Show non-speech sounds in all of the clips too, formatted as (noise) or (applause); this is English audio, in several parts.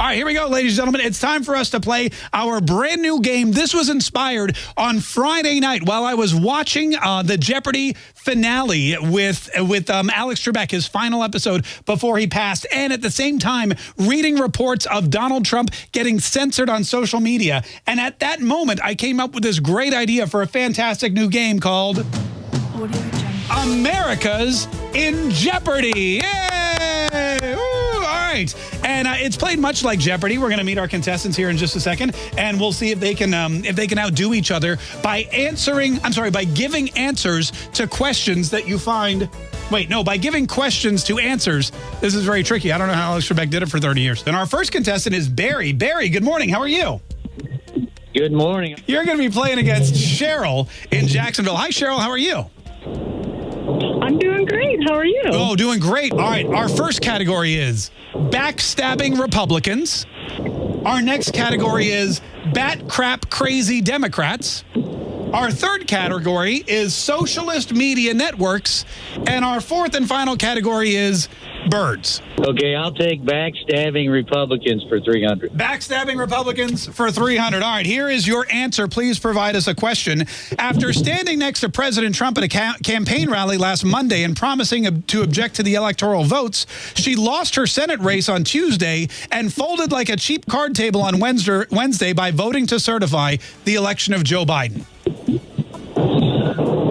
All right, here we go, ladies and gentlemen. It's time for us to play our brand new game. This was inspired on Friday night while I was watching uh, the Jeopardy finale with with um, Alex Trebek, his final episode before he passed, and at the same time reading reports of Donald Trump getting censored on social media. And at that moment, I came up with this great idea for a fantastic new game called America's in Jeopardy. Yay! Right. And uh, it's played much like Jeopardy. We're going to meet our contestants here in just a second, and we'll see if they can um, if they can outdo each other by answering. I'm sorry, by giving answers to questions that you find. Wait, no, by giving questions to answers. This is very tricky. I don't know how Alex Trebek did it for 30 years. And our first contestant is Barry. Barry, good morning. How are you? Good morning. You're going to be playing against Cheryl in Jacksonville. Hi, Cheryl. How are you? Doing great. How are you? Oh, doing great. All right. Our first category is backstabbing Republicans. Our next category is bat crap crazy Democrats. Our third category is socialist media networks. And our fourth and final category is birds. Okay, I'll take backstabbing Republicans for 300. Backstabbing Republicans for 300. All right, here is your answer. Please provide us a question. After standing next to President Trump at a ca campaign rally last Monday and promising to object to the electoral votes, she lost her Senate race on Tuesday and folded like a cheap card table on Wednesday, Wednesday by voting to certify the election of Joe Biden.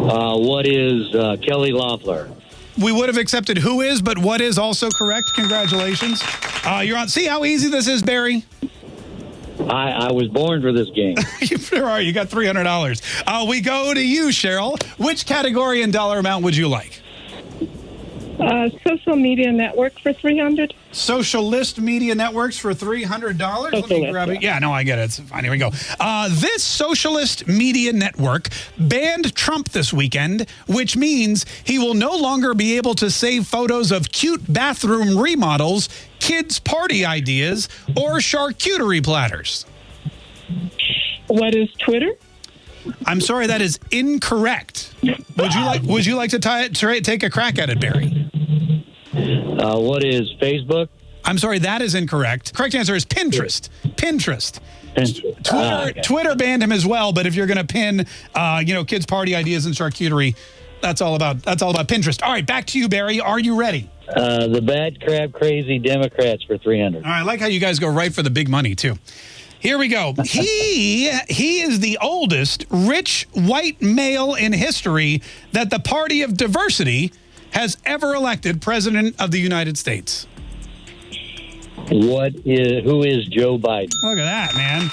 Uh, what is uh, Kelly Loeffler? We would have accepted who is, but what is also correct. Congratulations. Uh, you're on. See how easy this is, Barry? I, I was born for this game. (laughs) you sure are. You got $300. Uh, we go to you, Cheryl. Which category and dollar amount would you like? Uh, social media network for 300 Socialist media networks for $300. Let me grab it. yeah. Yeah, no, I get it. It's fine. Here we go. Uh, this socialist media network banned Trump this weekend, which means he will no longer be able to save photos of cute bathroom remodels, kids' party ideas, or charcuterie platters. What is Twitter? I'm sorry, that is incorrect. Would you like Would you like to tie it, take a crack at it, Barry? Uh, what is Facebook? I'm sorry, that is incorrect. Correct answer is Pinterest. Pinterest. Twitter, Ah, okay. Twitter banned him as well, but if you're going to pin, uh, you know, kids' party ideas and charcuterie, that's all about that's all about Pinterest. All right, back to you, Barry. Are you ready? Uh, the bad crab, crazy Democrats for 300. All right, I like how you guys go right for the big money too. Here we go. (laughs) He he is the oldest rich white male in history that the Party of Diversity has ever elected president of the United States. What is who is Joe Biden? Look at that, man.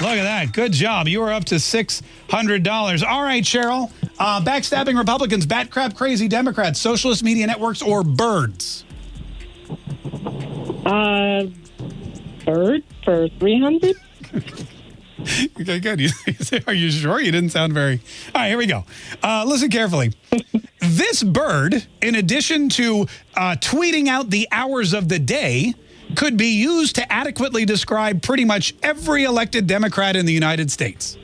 Look at that. Good job. You are up to $600. All right, Cheryl. Uh, backstabbing Republicans, bat crap crazy Democrats, socialist media networks, or birds? Uh, bird for 300 Okay, (laughs) good. (laughs) Are you sure? You didn't sound very. All right, here we go. Uh, listen carefully. This bird, in addition to uh, tweeting out the hours of the day, could be used to adequately describe pretty much every elected Democrat in the United States.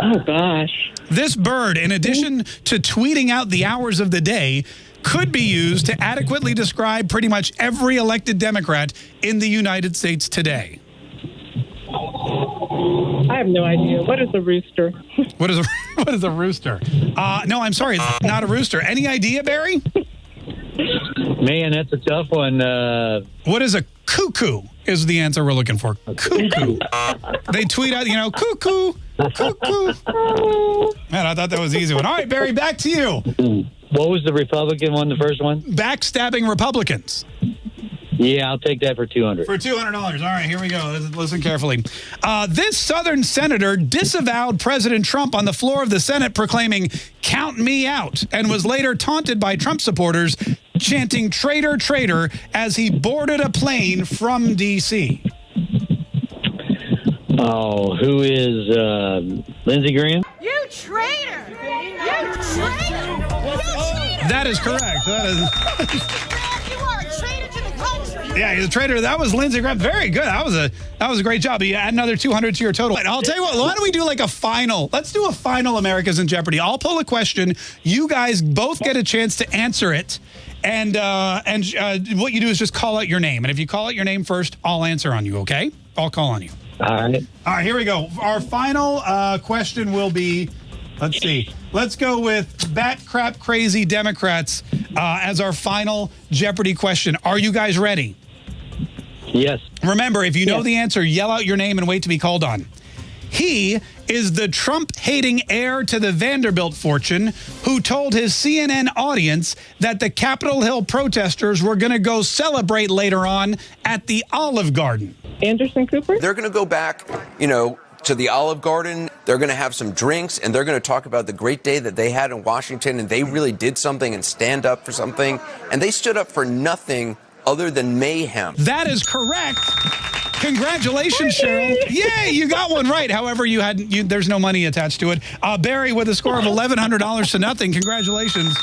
Oh, gosh. This bird, in addition to tweeting out the hours of the day, could be used to adequately describe pretty much every elected Democrat in the United States today. I have no idea. What is a rooster? What is a (laughs) what is a rooster? Uh, no, I'm sorry, it's not a rooster. Any idea, Barry? Man, that's a tough one. Uh, What is a cuckoo? Is the answer we're looking for? Cuckoo. they tweet out, you know, cuckoo, cuckoo. Man, I thought that was an easy one. All right, Barry, back to you. what was the Republican one? The first one? Backstabbing Republicans. Yeah, I'll take that for 200. For $200. All right, here we go. Listen- Listen carefully. Uh, this Southern senator disavowed President Trump on the floor of the Senate, proclaiming, Count me out, and was later taunted by Trump supporters, chanting, Traitor, traitor, as he boarded a plane from D.C. Oh, who is uh, Lindsey Graham? You traitor! You traitor! You traitor! That is correct. That is. (laughs) Yeah, he's a trader. That was Lindsey Graham. Very good. That was a that was a great job. You add another 200 to your total. And I'll tell you what, why don't we do like a final? Let's do a final America's in Jeopardy. I'll pull a question. You guys both get a chance to answer it. and uh, and uh, what you do is just call out your name, and if you call out your name first, I'll answer on you. Okay? I'll call on you. All right. All right, here we go. Our final uh, question will be let's see. Let's go with bat crap crazy Democrats uh, as our final Jeopardy question. Are you guys ready? Yes. Remember, if you know Yes. the answer, yell out your name and wait to be called on. He is the Trump hating heir to the Vanderbilt fortune who told his CNN audience that the Capitol Hill protesters were going to go celebrate later on at the Olive Garden. Anderson Cooper? They're going to go back, you know, to the Olive Garden. They're going to have some drinks and they're going to talk about the great day that they had in Washington and they really did something and stand up for something. And they stood up for nothing other than mayhem. That is correct. Congratulations, Cheryl. Yay, you got one right. However, you had you, there's no money attached to it. Uh, Barry with a score of $1,100 to nothing. Congratulations.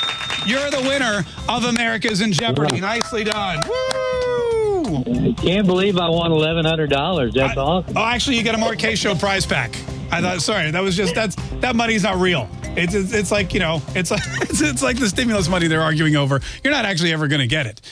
You're the winner of America's in Jeopardy. Nicely done. Woo! Can't believe I won eleven hundred dollars. That's I- awesome. Oh, actually, you get a Mark Kaye Show prize pack. I thought, sorry, that was just that's that money's not real. It's it's, it's like you know, it's like (laughs) it's, it's like the stimulus money they're arguing over. You're not actually ever going to get it.